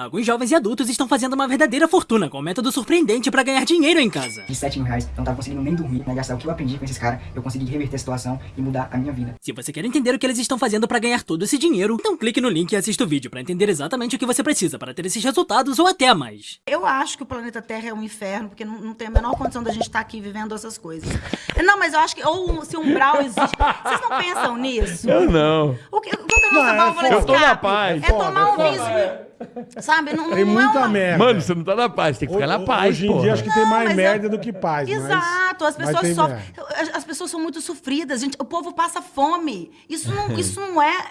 Alguns jovens e adultos estão fazendo uma verdadeira fortuna com um método surpreendente para ganhar dinheiro em casa. De 7 mil reais, eu não tava conseguindo nem dormir, né? Gastar o que eu aprendi com esses caras, eu consegui reverter a situação e mudar a minha vida. Se você quer entender o que eles estão fazendo para ganhar todo esse dinheiro, então clique no link e assista o vídeo para entender exatamente o que você precisa para ter esses resultados ou até mais. Eu acho que o planeta Terra é um inferno, porque não, não tem a menor condição da gente estar aqui vivendo essas coisas. Não, mas eu acho que, ou se um umbral existe. Vocês não pensam nisso? Eu não. O que, qual que nossa Não, é Eu tô na paz. É tomar um vinho. Sabe? Não, não Tem é muita uma... merda. Mano, você não tá na paz, tem que ficar na Ho- paz, Hoje em porra. dia acho que tem Não, mais mas merda eu- do que paz. mas- Exato, as mas pessoas tem sofrem. merda. As, as pessoas são muito sofridas, gente. O povo passa fome. Isso não, isso não é.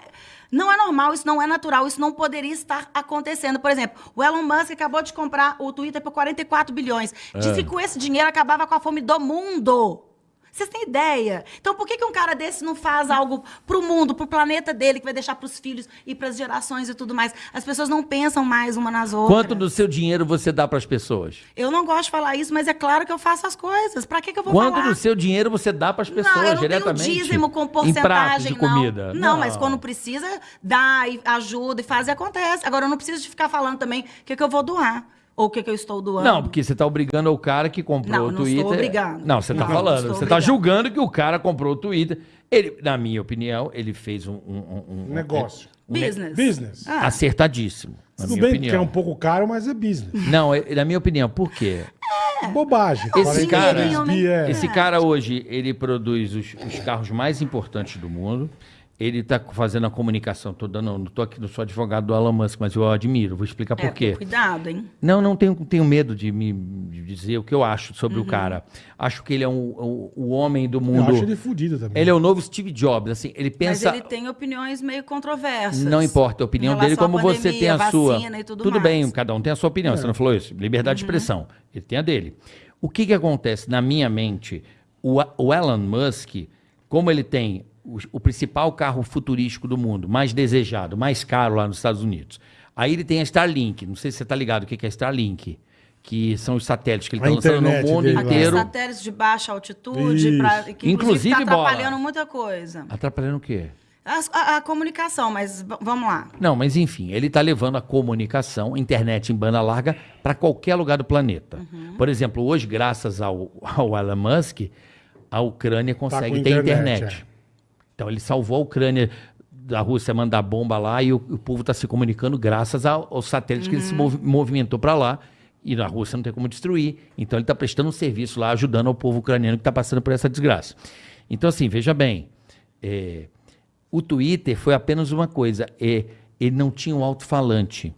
Não é normal, isso não é natural, isso não poderia estar acontecendo. Por exemplo, o Elon Musk acabou de comprar o Twitter por 44 bilhões. Disse que com esse dinheiro acabava com a fome do mundo. Vocês têm ideia? Então, por que, que um cara desse não faz algo pro mundo, pro planeta dele, que vai deixar pros filhos e pras gerações e tudo mais? As pessoas não pensam mais uma nas outras. Quanto do seu dinheiro você dá pras pessoas? Eu não gosto de falar isso, mas é claro que eu faço as coisas. Pra que, que eu vou Quanto falar? do seu dinheiro você dá pras pessoas não, eu não diretamente? tenho dízimo com Em porcentagem, de não. comida? Não, mas quando precisa, dá e ajuda e faz e acontece. Agora, eu não preciso de ficar falando também o que, que eu vou doar. Ou o que, que eu estou doando. Não, porque você tá obrigando o cara que comprou Não, o não Twitter. estou obrigando. Não, você tá Não, não falando. Você tá obrigando. julgando que o cara comprou o Twitter. Ele, na minha opinião, ele fez um, um- um- um- Negócio. um ne- Business. Business. Ah. acertadíssimo. Na Tudo minha bem opinião. que é um pouco caro, mas é business. Não, é- na minha opinião, por quê? Bobagem. Esse 43 cara- bi é- Esse cara hoje, ele produz os, os carros mais importantes do mundo. Ele tá fazendo a comunicação toda. Não, não tô aqui, não sou advogado do Elon Musk, mas eu admiro. Vou explicar por É, quê. Cuidado, hein? Não, não tenho, tenho medo de me de dizer o que eu acho sobre Uhum. o cara. Acho que ele é um, o, o homem do Eu mundo. acho ele fudido também. Ele é o novo Steve Jobs, assim, ele Mas pensa. ele tem opiniões meio controversas. Não importa a opinião dele, como à você pandemia, tem a sua. E tudo, bem, mais. cada um tem a sua opinião. Você não falou isso? Liberdade de expressão. Ele tem a dele. O que que acontece na minha mente? O, o Elon Musk, como ele tem o, o principal carro futurístico do mundo, mais desejado, mais caro lá nos Estados Unidos. Aí ele tem a Starlink. Não sei se você está ligado o que é Starlink. Que são os satélites que ele A está lançando no mundo dele lá. Aqueles inteiro. satélites de baixa altitude, pra, que Inclusive, inclusive está bola. atrapalhando muita coisa. Atrapalhando o quê? As- A, a comunicação, mas vamos lá. Não, mas enfim, ele está levando a comunicação, internet em banda larga, para qualquer lugar do planeta. Uhum. Por exemplo, hoje, graças ao, ao Elon Musk, a Ucrânia consegue com ter internet, internet. Então ele salvou a Ucrânia da Rússia mandar bomba lá e o, o povo está se comunicando graças ao, ao satélite que ele Uhum. se movi- movimentou para lá. E na Rússia não tem como destruir. Então ele está prestando um serviço lá, ajudando ao povo ucraniano que está passando por essa desgraça. Então, assim, veja bem. é, o Twitter foi apenas uma coisa. é, ele não tinha um alto-falante.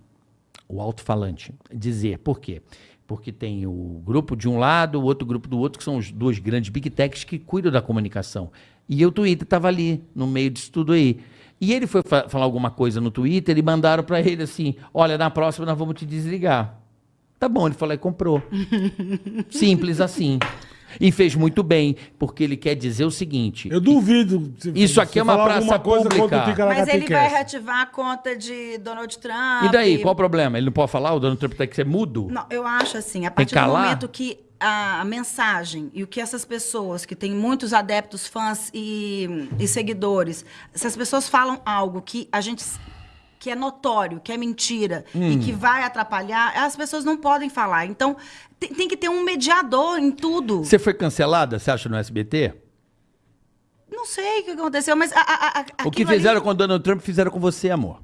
O alto-falante. Dizer. Por quê? Porque tem o grupo de um lado, o outro grupo do outro, que são os dois grandes big techs que cuidam da comunicação. E o Twitter estava ali, no meio disso tudo aí. E ele foi fa- falar alguma coisa no Twitter e mandaram para ele assim: olha, na próxima nós vamos te desligar. Tá bom, ele falou e comprou. Simples assim. E fez muito bem, porque ele quer dizer o seguinte: Eu duvido. se- Isso aqui se é uma praça pública. Mas ele vai reativar a conta de Donald Trump. e daí, qual o problema? Ele não pode falar? O Donald Trump tem que ser mudo? Não, eu acho assim, a partir do momento que a, mensagem e o que essas pessoas que têm muitos adeptos, fãs e, e seguidores, se as pessoas falam algo que a gente que é notório, que é mentira e Hum. que vai atrapalhar, as pessoas não podem falar. Então, tem, tem que ter um mediador em tudo. Você foi cancelada, você acha, no SBT? Não sei o que aconteceu, mas a, a, a, O que aquilo ali- fizeram com o Donald Trump, fizeram com você, amor.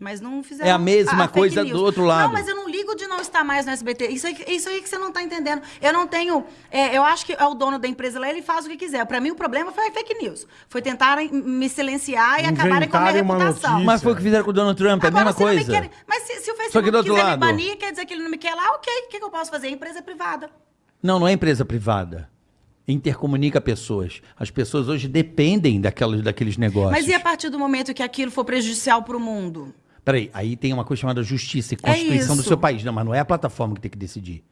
Mas não fizeram. É a mesma fake coisa news. do outro lado. Não, mas eu não ligo de não estar mais no SBT. Isso aí, que- isso aí que você não está entendendo. Eu não tenho. é, eu acho que é o dono da empresa lá, ele faz o que quiser. Para mim, o problema foi a fake news. Foi tentarem me silenciar e acabarem com a minha reputação. notícia. Mas foi o que fizeram com o Donald Trump, é a Agora, mesma se não me coisa. querem- mas se, se o Só que Facebook do outro quiser lado. me banir, quer dizer que ele não me quer lá, ok. O que, que eu posso fazer? A empresa é privada. Não, não é empresa privada. Intercomunica pessoas. As pessoas hoje dependem daquelas, daqueles negócios. Mas e a partir do momento que aquilo for prejudicial para o mundo? Peraí, aí tem uma coisa chamada justiça e constituição do isso. seu país. Não, mas não é a plataforma que tem que decidir.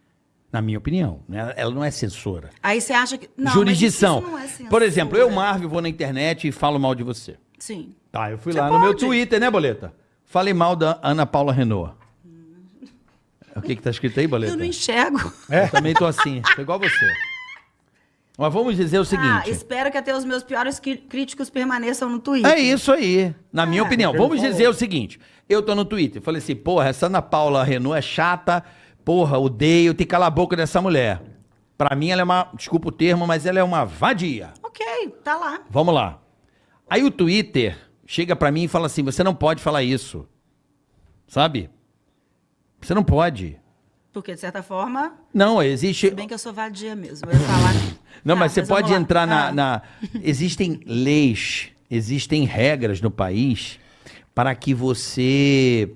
Na minha opinião. né? Ela não é censora. Aí você acha que. Não, Jurisdição. Não é censura. Por exemplo, eu, Marvel, vou na internet e falo mal de você. Sim. Tá, eu fui Você lá no meu pode. Twitter, né, Boleta? Falei mal da Ana Paula Renault. O que que tá escrito aí, Boleta? Eu não enxergo. Eu também tô assim, tô igual você. Mas vamos dizer o Ah, seguinte. espero que até os meus piores críticos permaneçam no Twitter. É isso aí, na minha É. opinião. Vamos falou. dizer o seguinte: eu tô no Twitter, falei assim, porra, essa Ana Paula Renault é chata, porra, odeio, tem que calar a boca dessa mulher. Pra mim, ela é uma, desculpa o termo, mas ela é uma vadia. Ok, tá lá. Vamos lá. Aí o Twitter chega pra mim e fala assim: você não pode falar isso. Sabe? Você não pode. Porque, de certa forma, Não, existe. se bem que eu sou vadia mesmo. Eu falar. Não, Tá, mas você vamos pode entrar na, Ah. na- Existem leis, existem regras no país para que você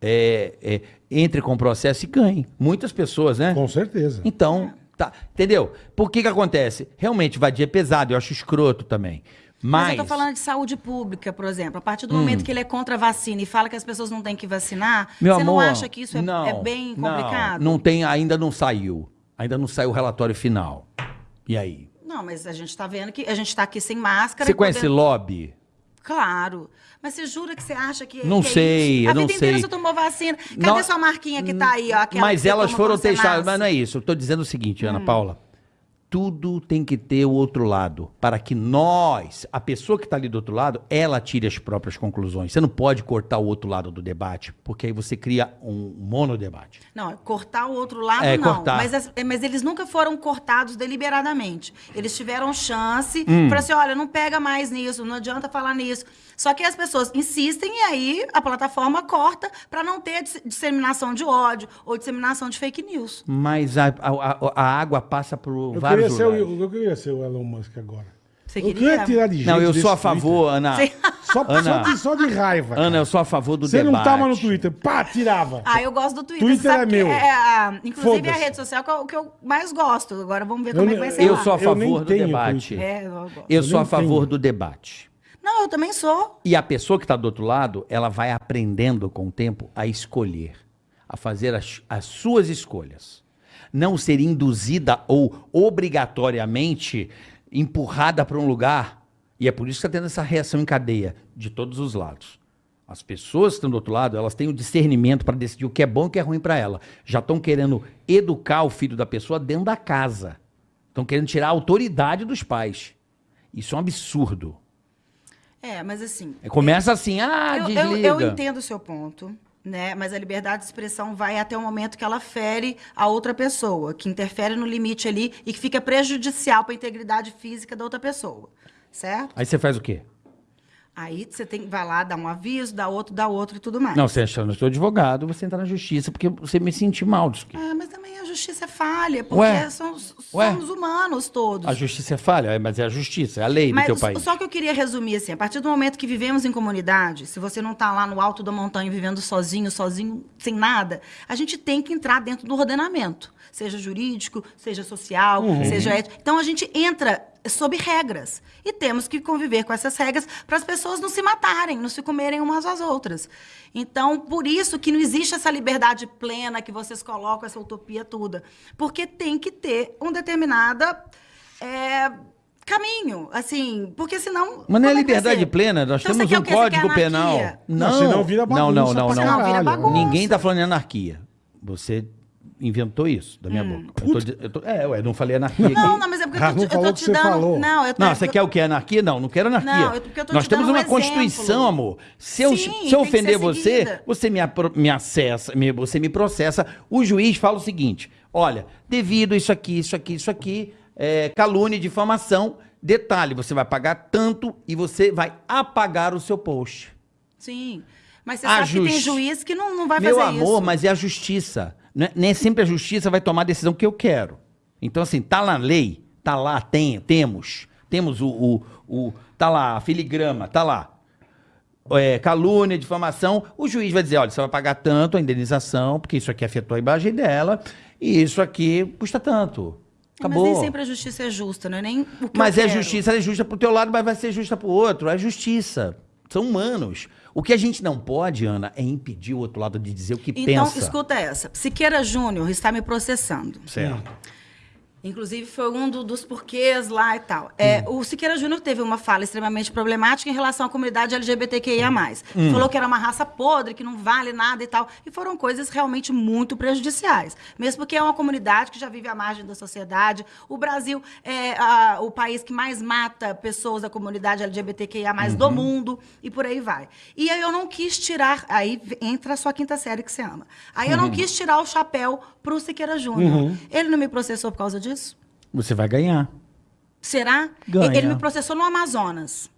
é, é, entre com o processo e ganhe. Muitas pessoas, né? Com certeza. Então, tá. Entendeu? Por que que acontece? Realmente, vadia é pesado, eu acho escroto também. Mas. Mas eu tô falando de saúde pública, por exemplo. A partir do Hum. momento que ele é contra a vacina e fala que as pessoas não têm que vacinar, Meu você amor, não acha que isso é, não, é bem não, complicado? Não, tem, ainda não saiu. Ainda não saiu o relatório final. E aí? Não, mas a gente tá vendo que a gente tá aqui sem máscara. Você conhece podendo- lobby? Claro. Mas você jura que você acha que. Não que é sei, isso? eu A não vida inteira sei. você tomou vacina. Cadê Não- sua marquinha que tá aí, ó? Mas elas foram testadas. Mas não é isso. Eu tô dizendo o seguinte, Hum. Ana Paula. Tudo tem que ter o outro lado. Para que nós, a pessoa que está ali do outro lado, ela tire as próprias conclusões. Você não pode cortar o outro lado do debate, porque aí você cria um monodebate. Não, cortar o outro lado É, não. cortar. Mas, as- é, mas eles nunca foram cortados deliberadamente. Eles tiveram chance Hum. para assim, olha, não pega mais nisso, não adianta falar nisso. Só que as pessoas insistem e aí a plataforma corta para não ter dis- disseminação de ódio ou disseminação de fake news. Mas a, a- a- a água passa por Eu vários queria, ser o, eu queria ser o Elon Musk agora. Você eu queria? queria tirar de jeito Não, eu sou a Twitter. favor, Ana. Sim. Só, Ana. só, de, só de raiva. Ana, cara. eu sou a favor do Você debate. não tava no Twitter, pá, tirava. Ah, eu gosto do Twitter. Twitter Você é meu. É, a- inclusive a rede social que é o que eu mais gosto. Agora vamos ver Eu como é que vai ser Eu lá. sou a Eu favor do debate. Twitter. É, eu gosto. Eu Eu sou a favor tenho. do debate. Não, eu também sou. E a pessoa que está do outro lado, ela vai aprendendo com o tempo a escolher, a fazer as, as suas escolhas. Não ser induzida ou obrigatoriamente empurrada para um lugar. E é por isso que está tendo essa reação em cadeia de todos os lados. As pessoas que estão do outro lado, elas têm o discernimento para decidir o que é bom e o que é ruim para ela. Já estão querendo educar o filho da pessoa dentro da casa. Estão querendo tirar a autoridade dos pais. Isso é um absurdo. É, mas assim. Começa assim, ah, eu, desliga. eu, eu entendo o seu ponto, né? Mas a liberdade de expressão vai até o momento que ela fere a outra pessoa, que interfere no limite ali e que fica prejudicial para a integridade física da outra pessoa, certo? Aí você faz o quê? Aí você tem vai lá, dá um aviso, dá outro, dá outro e tudo mais. Não, você achando, eu sou advogado, você entra na justiça porque você me sentir mal disso aqui. Ah, mas também a justiça é falha, porque Ué? somos, somos humanos todos. A justiça é falha, é, mas é a justiça, é a lei do Mas teu s- país. só que eu queria resumir assim, a partir do momento que vivemos em comunidade, se você não está lá no alto da montanha vivendo sozinho, sozinho, sem nada, a gente tem que entrar dentro do ordenamento, seja jurídico, seja social, Uhum. seja ético. Então a gente entra sob regras e temos que conviver com essas regras para as pessoas não se matarem, não se comerem umas às outras. Então, por isso que não existe essa liberdade plena que vocês colocam, essa utopia toda. Porque tem que ter um determinada é, caminho, assim, porque senão... Mas não é vai liberdade ser? plena, nós Então, temos um código penal. anarquia? Não, senão vira não, não, bagunça não, não. Caralho. bagunça. Ninguém tá falando em anarquia. Você inventou isso da minha Hum. boca. Eu tô eu tô- é, ué, não falei anarquia Não, aqui. não, mas é porque Ah, eu tô, não te- eu tô te dando... falou. Não, eu tô, Não, você quer o que? Anarquia? Não, não quero anarquia. Não, eu- porque eu tô Nós te temos dando um uma exemplo. Constituição, amor. Se eu, Sim, se eu que ofender ser você, você me, me acessa, me- você me processa. O juiz fala o seguinte: olha, devido isso aqui, isso aqui, isso aqui, é, calúnia e difamação, detalhe, você vai pagar tanto e você vai apagar o seu post. Sim. Mas você A sabe que tem juiz que não, não vai Meu fazer amor, isso. mas é a justiça. Né? Nem sempre a justiça vai tomar a decisão que eu quero. Então, assim, tá lá na lei, tá lá, tem, temos. Temos o, o, o- Tá lá, a filigrama, tá lá. É, calúnia, difamação. O juiz vai dizer: olha, você vai pagar tanto a indenização, porque isso aqui afetou a imagem dela, e isso aqui custa tanto. Acabou. Mas nem sempre a justiça é justa, não é nem Mas é quero. justiça, ela é justa pro teu lado, mas vai ser justa pro outro. É justiça. São humanos. O que a gente não pode, Ana, é impedir o outro lado de dizer o que Então, pensa. escuta essa. Siqueira Júnior está me processando. Certo. Inclusive, foi um do- dos porquês lá e tal. É, O Siqueira Júnior teve uma fala extremamente problemática em relação à comunidade LGBTQIA. Falou que era uma raça podre, que não vale nada e tal. E foram coisas realmente muito prejudiciais. Mesmo porque é uma comunidade que já vive à margem da sociedade. O Brasil é a- o país que mais mata pessoas da comunidade LGBTQIA do mundo. E por aí vai. E aí eu não quis tirar. Aí entra a sua quinta série que você ama. Aí eu não quis tirar o chapéu pro Siqueira Júnior. Ele não me processou por causa disso? Você vai ganhar. Será? Ganha. Ele me processou no Amazonas.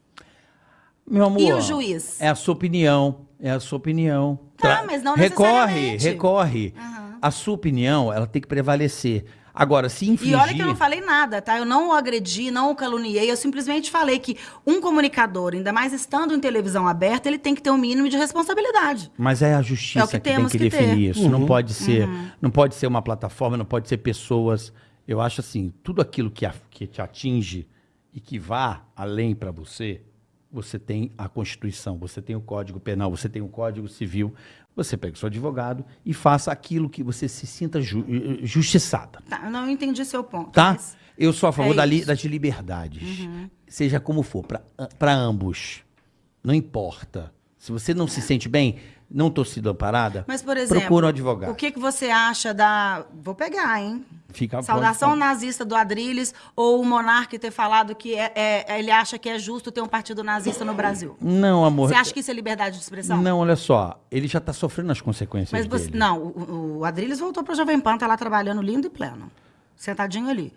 Meu amor. E o juiz? É a sua opinião. É a sua opinião. Tá, mas não Recorre, necessariamente. recorre. A sua opinião, ela tem que prevalecer. Agora, se infringir... E olha que eu não falei nada, tá? Eu não o agredi, não o caluniei. Eu simplesmente falei que um comunicador, ainda mais estando em televisão aberta, ele tem que ter um mínimo de responsabilidade. Mas é a justiça É o que que, tem temos que, que definir ter. isso. Não pode ser, não pode ser uma plataforma, não pode ser pessoas. Eu acho assim, tudo aquilo que, a- que te atinge e que vá além para você, você tem a Constituição, você tem o Código Penal, você tem o Código Civil. Você pega o seu advogado e faça aquilo que você se sinta ju- eh, justiçada. Tá, eu não entendi seu ponto. Tá? Eu sou a favor É da li-. Uhum. das liberdades. Seja como for, para ambos. Não importa. Se você não se sente bem, não estou sendo amparada, Mas, por exemplo, procura um advogado. o que, que você acha da... Vou pegar, hein? Fica Saudação nazista do Adrilles ou o Monarque ter falado que é- é- ele acha que é justo ter um partido nazista no Brasil? Não, amor. Você acha que isso é liberdade de expressão? Não, olha só. Ele já está sofrendo as consequências Mas você, dele. não, o, o Adrilles voltou para o Jovem Pan, tá lá trabalhando lindo e pleno. Sentadinho ali.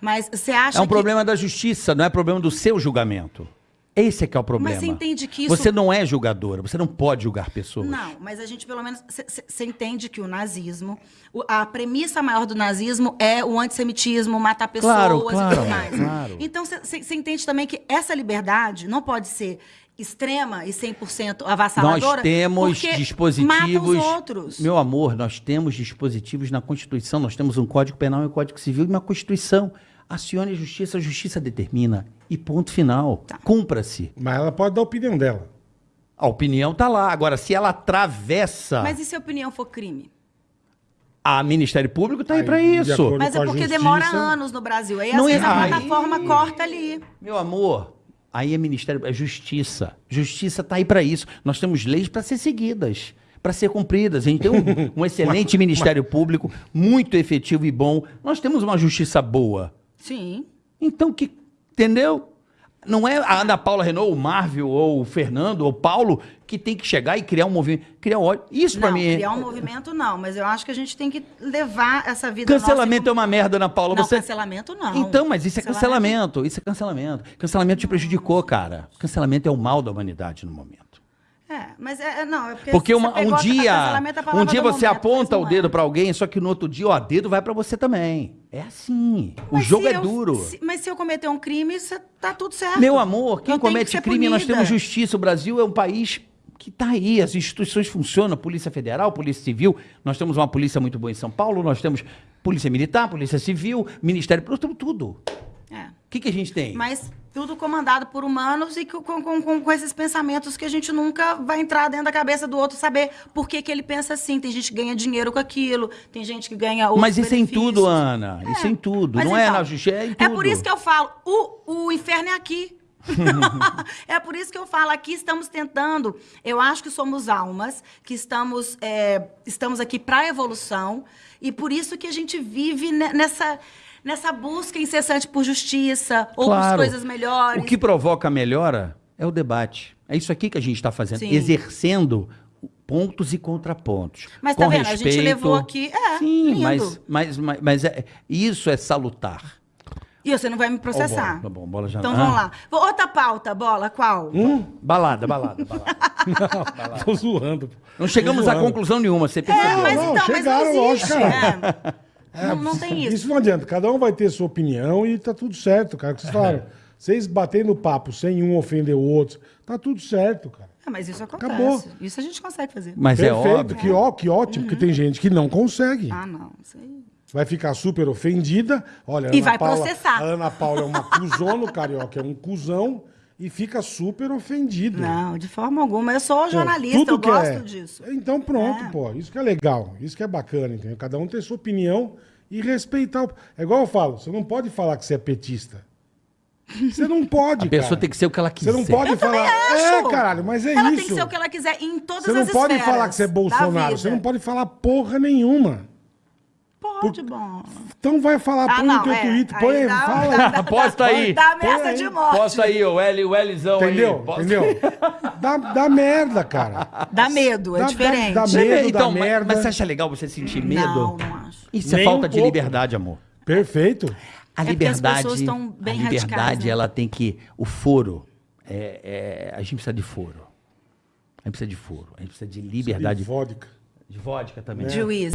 Mas você acha É um que... problema da justiça, não é problema do seu julgamento. Esse é que é o problema. você entende que isso- Você não é julgadora, você não pode julgar pessoas. Não, mas a gente pelo menos. Você entende que o nazismo, a premissa maior do nazismo é o antissemitismo, matar pessoas Claro, e claro, tudo mais. claro. Então você entende também que essa liberdade não pode ser extrema e 100% avassaladora. Nós temos dispositivos. Mata os outros. Meu amor, nós temos dispositivos na Constituição, nós temos um Código Penal e um Código Civil e uma Constituição. Acione a justiça, a justiça determina. E ponto final. Tá. Cumpra-se. Mas ela pode dar a opinião dela. A opinião tá lá. Agora, se ela atravessa. Mas e se a opinião for crime? A Ministério Público tá aí, Aí, para isso. Mas é porque justiça- demora anos no Brasil. Aí, às Não é- vezes, a aí- plataforma corta ali. Meu amor, aí é Ministério, é Justiça. Justiça tá aí para isso. Nós temos leis para ser seguidas, para ser cumpridas. A gente tem um, um excelente Ministério Público, muito efetivo e bom. Nós temos uma justiça boa. Sim. Então, que, entendeu? Não é a Ana Paula Renault, o Marvel, ou o Fernando, ou o Paulo, que tem que chegar e criar um movimento, criar ódio. Isso para mim é... criar um movimento não, mas eu acho que a gente tem que levar essa vida Cancelamento nossa é uma merda, Ana Paula. Não, Você... cancelamento não. Então, mas isso é cancelamento. Isso é cancelamento. Cancelamento te prejudicou, cara. Cancelamento é o mal da humanidade no momento. É, mas é, é- não, é porque, Porque uma- um dia, é um dia você momento, aponta o não dedo é. pra alguém, só que no outro dia, ó, dedo vai pra você também. É assim. O Mas jogo se é eu- duro. se- mas se eu cometer um crime, tá tudo certo. Meu amor, quem que comete ser crime, nós punida. temos justiça. O Brasil é um país que tá aí, as instituições funcionam, Polícia Federal, Polícia Civil. Nós temos uma polícia muito boa em São Paulo, nós temos Polícia Militar, Polícia Civil, Ministério Público, temos tudo. É. Que, que a gente tem? Mas tudo comandado por humanos e com, com, com- com esses pensamentos que a gente nunca vai entrar dentro da cabeça do outro, saber por que, que ele pensa assim. Tem gente que ganha dinheiro com aquilo, tem gente que ganha outros Mas isso é em benefícios. tudo, Ana. Isso é em tudo. Mas Não é então, na justiça, é em tudo. É por isso que eu falo, o, o inferno é aqui. é por isso que eu falo, aqui estamos tentando. Eu acho que somos almas, que estamos, é, estamos aqui para a evolução, e por isso que a gente vive ne- nessa, nessa busca incessante por justiça, ou por Claro. coisas melhores. O que provoca a melhora é o debate. É isso aqui que a gente está fazendo, Sim. exercendo pontos e contrapontos. Mas com tá vendo? A gente respeito. levou aqui- é, Sim, lindo. mas, mas, mas, mas é- isso é salutar. E você não vai me processar. Ó, bola, tá bom, bola já- Então Ah. vamos lá. Outra pauta, bola, qual? Balada, balada, balada. Tô zoando. Não chegamos Tô a zoando. conclusão nenhuma, você É, mas não, então, chegaram, mas não lógico, existe. cara. é. Não, não tem isso. Isso não adianta. Cada um vai ter sua opinião e tá tudo certo, cara. O que vocês falaram. Vocês batendo no papo sem um ofender o outro, tá tudo certo, cara. Ah, mas isso acontece. Acabou. Isso a gente consegue fazer. Mas é Perfeito, óbvio. que, ó, que ótimo, que tem gente que não consegue. Ah, não. Isso aí. Vai ficar super ofendida. Olha, E Ana vai Paula, processar. A Ana Paula é uma cuzona, o Carioca é um cuzão e fica super ofendido. Não, de forma alguma. Eu sou Pô, jornalista, tudo eu que gosto é- disso. Então pronto, É. pô. Isso que é legal. Isso que é bacana, entendeu? Cada um tem sua opinião e respeitar. O... É igual eu falo, você não pode falar que você é petista. Você não pode, A pessoa cara. tem que ser o que ela quiser. Você não pode Eu falar. acho. É, caralho, mas é ela isso. tem que ser o que ela quiser em todas Você não as pode esferas falar que você é Bolsonaro. Você não pode falar porra nenhuma. Pode, bom. Então vai falar, Ah, põe não, no teu é. Twitter, põe aí, dá- fala. dá- dá- Aposta aí. Dá ameaça aí. de morte. Posta aí, o L, o Lzão Entendeu? aí. Posta- Entendeu? Dá, dá merda, cara. Dá medo, é Dá- diferente. dá- dá medo então, mas, merda. mas você acha legal você sentir medo? Não, não acho. Isso é Nem falta um de liberdade, amor. Perfeito. A É liberdade, pessoas estão bem a liberdade, radicais, né? ela tem que o foro. é- é- a gente precisa de foro. A gente precisa de foro. A gente precisa de liberdade. E vodka. De vodka também. Juiz.